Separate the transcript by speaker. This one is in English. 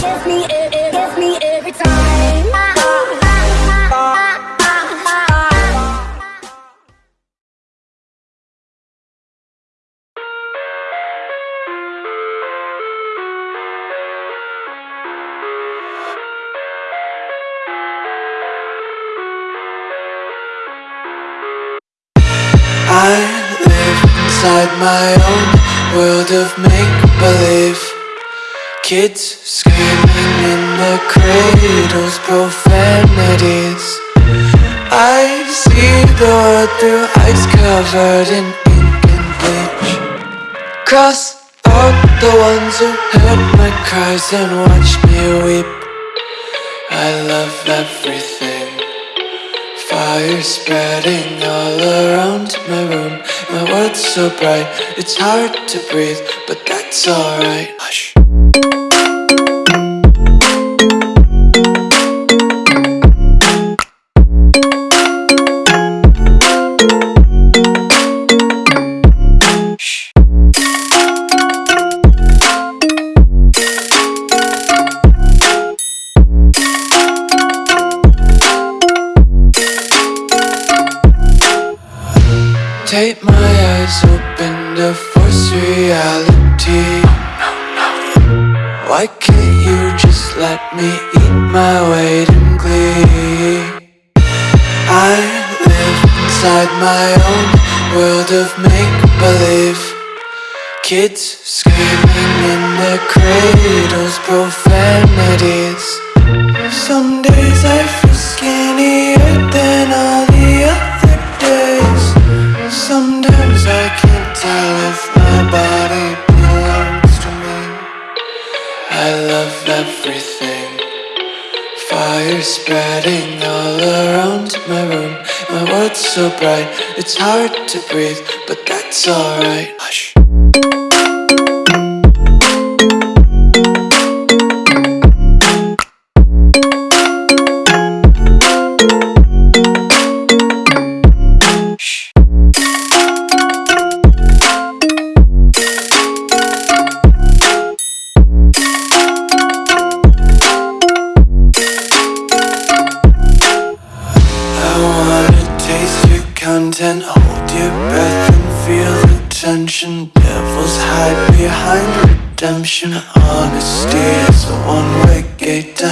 Speaker 1: Gives me, me every time.
Speaker 2: I live inside my own world of make-believe Kids screaming in the cradles, profanities. I see the world through ice covered in ink and bleach. Cross out the ones who heard my cries and watched me weep. I love everything. Fire spreading all around my room. My world's so bright, it's hard to breathe But that's alright. Hush Take my eyes open to force reality. Why can't you just let me eat my weight in glee? I live inside my own world of make-believe. Kids screaming in their cradles, profanities everything. Fire spreading all around my room. My world's so bright, it's hard to breathe But that's alright. Hush content, hold your breath and feel the tension. Devils hide behind redemption. Honesty is a one-way gate